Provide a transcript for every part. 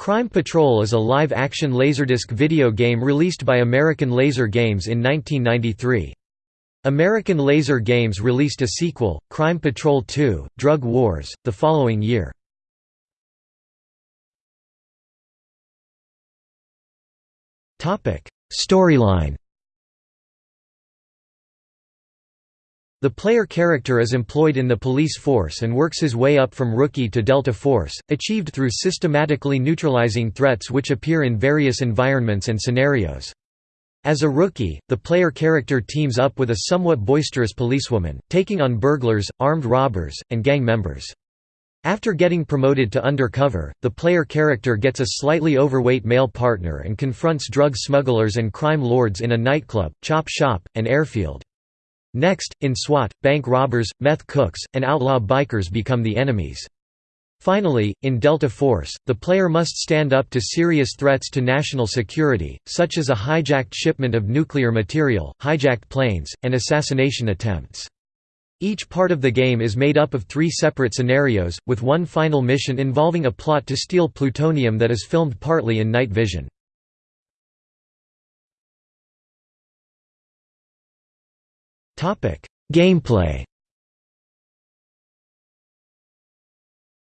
Crime Patrol is a live-action Laserdisc video game released by American Laser Games in 1993. American Laser Games released a sequel, Crime Patrol 2, Drug Wars, the following year. Storyline The player character is employed in the police force and works his way up from rookie to Delta Force, achieved through systematically neutralizing threats which appear in various environments and scenarios. As a rookie, the player character teams up with a somewhat boisterous policewoman, taking on burglars, armed robbers, and gang members. After getting promoted to undercover, the player character gets a slightly overweight male partner and confronts drug smugglers and crime lords in a nightclub, chop shop, and airfield. Next, in SWAT, bank robbers, meth cooks, and outlaw bikers become the enemies. Finally, in Delta Force, the player must stand up to serious threats to national security, such as a hijacked shipment of nuclear material, hijacked planes, and assassination attempts. Each part of the game is made up of three separate scenarios, with one final mission involving a plot to steal plutonium that is filmed partly in night vision. Gameplay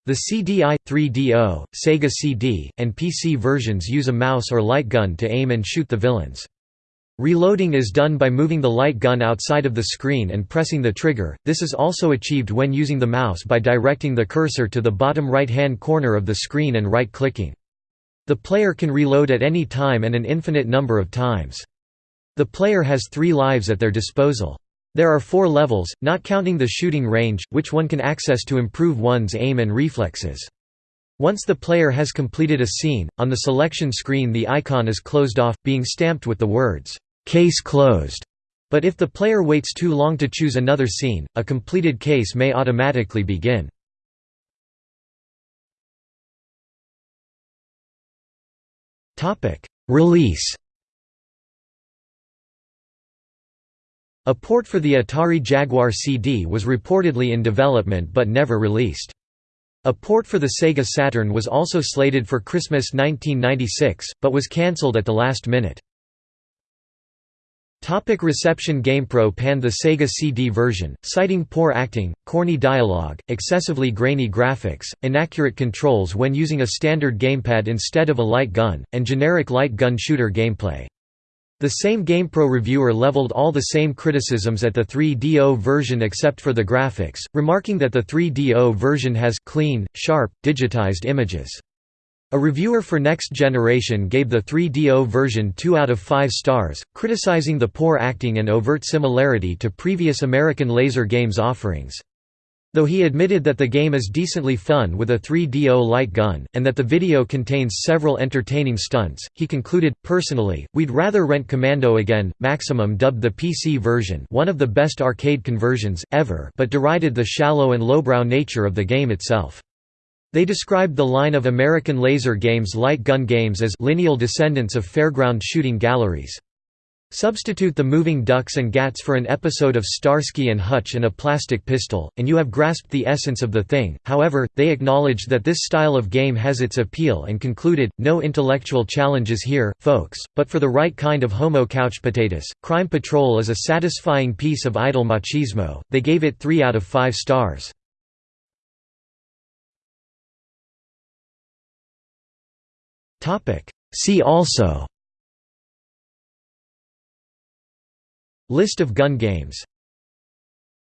The CDI, 3DO, Sega CD, and PC versions use a mouse or light gun to aim and shoot the villains. Reloading is done by moving the light gun outside of the screen and pressing the trigger, this is also achieved when using the mouse by directing the cursor to the bottom right-hand corner of the screen and right-clicking. The player can reload at any time and an infinite number of times. The player has three lives at their disposal. There are four levels, not counting the shooting range, which one can access to improve one's aim and reflexes. Once the player has completed a scene, on the selection screen the icon is closed off, being stamped with the words, "'Case closed'". But if the player waits too long to choose another scene, a completed case may automatically begin. Release A port for the Atari Jaguar CD was reportedly in development but never released. A port for the Sega Saturn was also slated for Christmas 1996, but was cancelled at the last minute. Topic reception GamePro panned the Sega CD version, citing poor acting, corny dialogue, excessively grainy graphics, inaccurate controls when using a standard gamepad instead of a light gun, and generic light gun shooter gameplay. The same GamePro reviewer leveled all the same criticisms at the 3DO version except for the graphics, remarking that the 3DO version has clean, sharp, digitized images. A reviewer for Next Generation gave the 3DO version 2 out of 5 stars, criticizing the poor acting and overt similarity to previous American laser games offerings. Though he admitted that the game is decently fun with a 3DO light gun, and that the video contains several entertaining stunts, he concluded, Personally, we'd rather rent Commando again. Maximum dubbed the PC version one of the best arcade conversions, ever but derided the shallow and lowbrow nature of the game itself. They described the line of American laser games light gun games as lineal descendants of fairground shooting galleries. Substitute the moving ducks and gats for an episode of Starsky and Hutch and a plastic pistol, and you have grasped the essence of the thing. However, they acknowledged that this style of game has its appeal and concluded, no intellectual challenges here, folks, but for the right kind of homo couch potatoes. Crime Patrol is a satisfying piece of idle machismo. They gave it 3 out of 5 stars. See also List of gun games